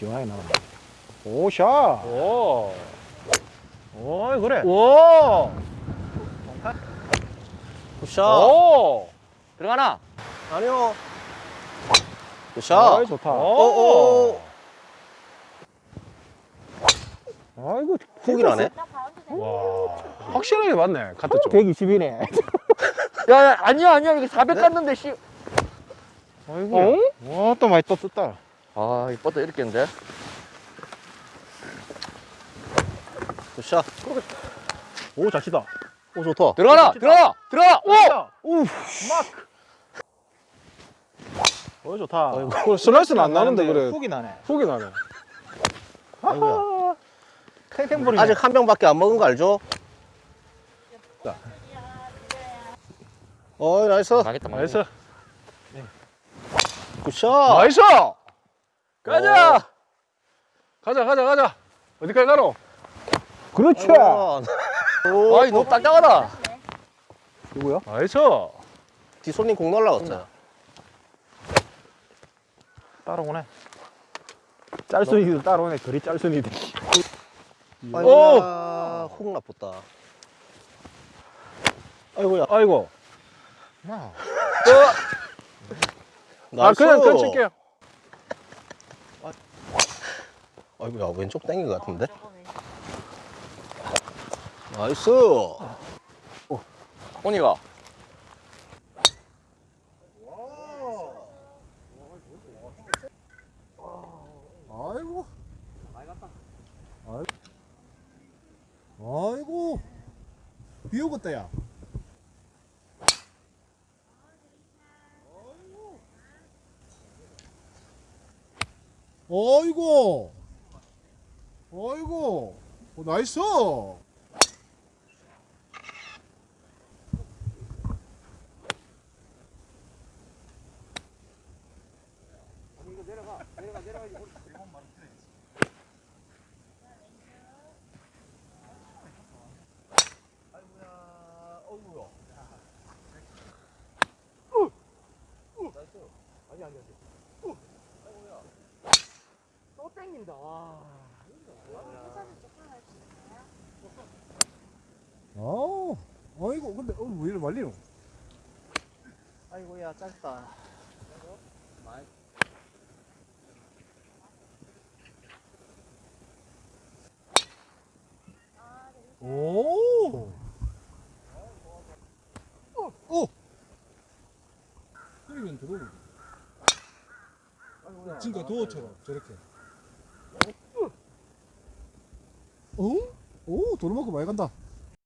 시원하게 나간다. 오샷. 오. 오이 그래. 오. good shot. 오. 들어가나? 아니요. good shot. 좋다. 오. 아이고 훅이 나네. 와. 확실하게 맞네. 카트 쪽. 120이네. 야, 야 아니야 아니야 이게 400 갔는데 씨. 아이고. 와, 또 많이 또 떴다. 아 이뻤다 이렇게 했는데. good shot. 오, 잘 치다. 오, 좋다. 들어가나? 들어가! 들어가! 오! 우, 마크. 오, 좋다. 그 슬라이스는 안 나는데 그래. 훅이 나네. 훅이 나네. 아이고야. 탱탱볼이네. 아직 한 병밖에 안 먹은 거 알죠? 어이, nice. 나겠다 nice. good shot. nice. 가자. 가자 가자 가자. 어디까지 가노? 그렇지. 아이고. 오, 아이 너무 딱딱하다. 누구야? nice. 뒷손님 공 날라갔어요. 따라오네. 짤순이들 따라오네. 그리 짤순이들. 아이고야. 훅 나뿟다. 아이고야. 아이고. 야. 아 나이스. 그냥 칠게요. 아이고야, 왼쪽 땡긴 것 같은데? 나이스. 호니가. 아이고. 아이고. 비 오겠다, 야. 아이고. 아이고. 어, 나이스. 아, 아 이고, 근데, 어, 왜 이래 말리노? 아이고야, 짧다. 오! 어, 오! 그러면 들어오고. 지금까 도어처럼 저렇게. 어? 오, 도로만큼 많이 간다.